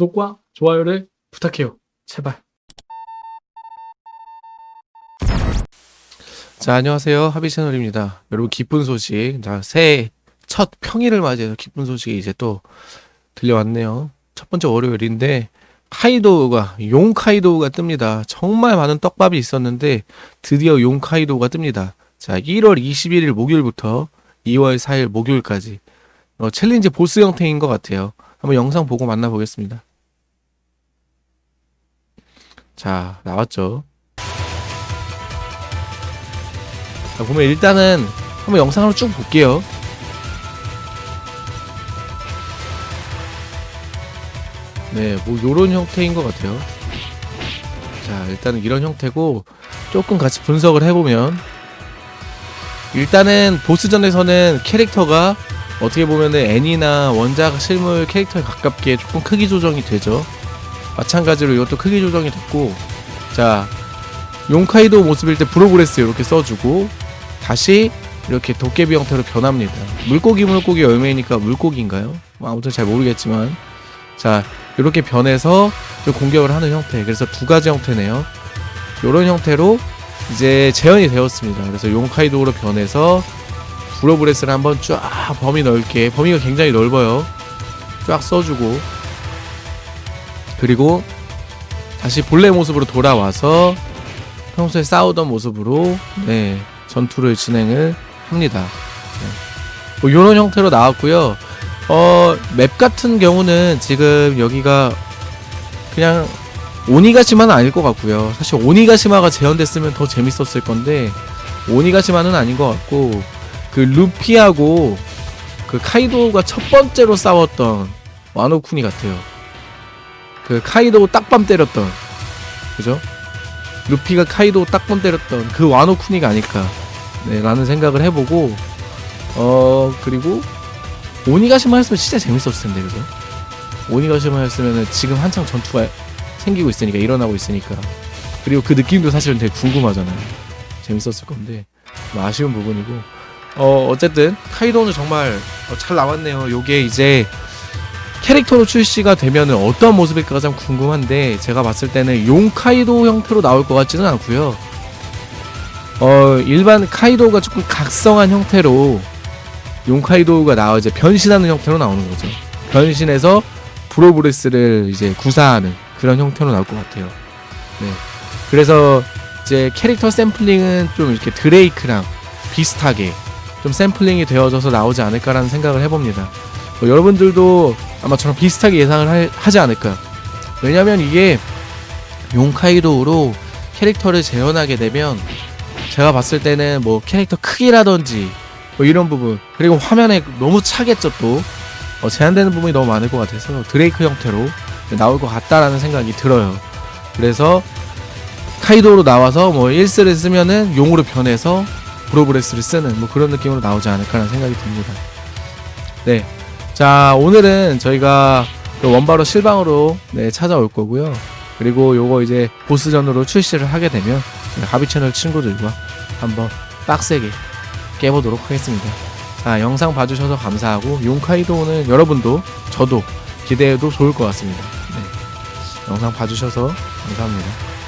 구독과 좋아요를 부탁해요. 제발. 자, 안녕하세요. 하비 채널입니다. 여러분, 기쁜 소식. 자, 새해 첫 평일을 맞이해서 기쁜 소식이 이제 또 들려왔네요. 첫 번째 월요일인데, 카이도우가, 용 카이도우가 뜹니다. 정말 많은 떡밥이 있었는데, 드디어 용 카이도우가 뜹니다. 자, 1월 21일 목요일부터 2월 4일 목요일까지, 어, 챌린지 보스 형태인 것 같아요. 한번 영상 보고 만나보겠습니다. 자, 나왔죠. 자, 보면 일단은 한번 영상으로 쭉 볼게요. 네, 뭐 요런 형태인 것 같아요. 자, 일단은 이런 형태고 조금 같이 분석을 해보면 일단은 보스전에서는 캐릭터가 어떻게 보면은 애니나 원작 실물 캐릭터에 가깝게 조금 크기 조정이 되죠. 마찬가지로 이것도 크기 조정이 됐고 자 용카이도 모습일 때 Bolo Breath 이렇게 써주고 다시 이렇게 도깨비 형태로 변합니다. 물고기 물고기 열매니까 물고기인가요? 뭐 아무튼 잘 모르겠지만 자 이렇게 변해서 좀 공격을 하는 형태. 그래서 두 가지 형태네요. 이런 형태로 이제 재현이 되었습니다. 그래서 용카이도로 변해서 브로브레스를 한번 쫙 범위 넓게 범위가 굉장히 넓어요. 쫙 써주고 그리고 다시 본래 모습으로 돌아와서 평소에 싸우던 모습으로 네 전투를 진행을 합니다. 네. 뭐 이런 형태로 나왔고요. 어, 맵 같은 경우는 지금 여기가 그냥 오니가시마는 아닐 것 같고요. 사실 오니가시마가 재현됐으면 더 재밌었을 건데 오니가시마는 아닌 것 같고 그 루피하고 그 카이도가 첫 번째로 싸웠던 와노쿠니 같아요. 그 카이도 딱밤 때렸던 그죠? 루피가 카이도 딱밤 때렸던 그 와노쿠니가 아닐까 네, 라는 생각을 해보고 어 그리고 오니가시마 했으면 진짜 재밌었을 텐데 그죠? 오니가시마 했으면은 지금 한창 전투가 생기고 있으니까 일어나고 있으니까 그리고 그 느낌도 사실은 되게 궁금하잖아요 재밌었을 건데 뭐 아쉬운 부분이고 어 어쨌든 카이도는 정말 어, 잘 나왔네요 요게 이제 캐릭터로 출시가 되면은 어떤 모습일까 가장 궁금한데 제가 봤을 때는 용 카이도 형태로 나올 것 같지는 않고요 어 일반 카이도가 조금 각성한 형태로 용 카이도우가 나와 이제 변신하는 형태로 나오는 거죠. 변신해서 브로브레스를 이제 구사하는 그런 형태로 나올 것 같아요. 네. 그래서 이제 캐릭터 샘플링은 좀 이렇게 드레이크랑 비슷하게 좀 샘플링이 되어져서 나오지 않을까라는 생각을 해봅니다. 뭐 여러분들도 아마 저랑 비슷하게 예상을 하, 지 않을까. 왜냐면 이게 용카이도우로 캐릭터를 재현하게 되면 제가 봤을 때는 뭐 캐릭터 크기라든지 뭐 이런 부분 그리고 화면에 너무 차겠죠 또 어, 제한되는 부분이 너무 많을 것 같아서 드레이크 형태로 나올 것 같다라는 생각이 들어요 그래서 카이도로 나와서 뭐 1스를 쓰면은 용으로 변해서 브로브레스를 쓰는 뭐 그런 느낌으로 나오지 않을까라는 생각이 듭니다 네. 자 오늘은 저희가 그 원바로 실방으로 네, 찾아올 거고요 그리고 요거 이제 보스전으로 출시를 하게 되면 하비 채널 친구들과 한번 빡세게 깨보도록 하겠습니다. 자, 영상 봐주셔서 감사하고 용카이도는 여러분도 저도 기대해도 좋을 것 같습니다. 네. 영상 봐주셔서 감사합니다.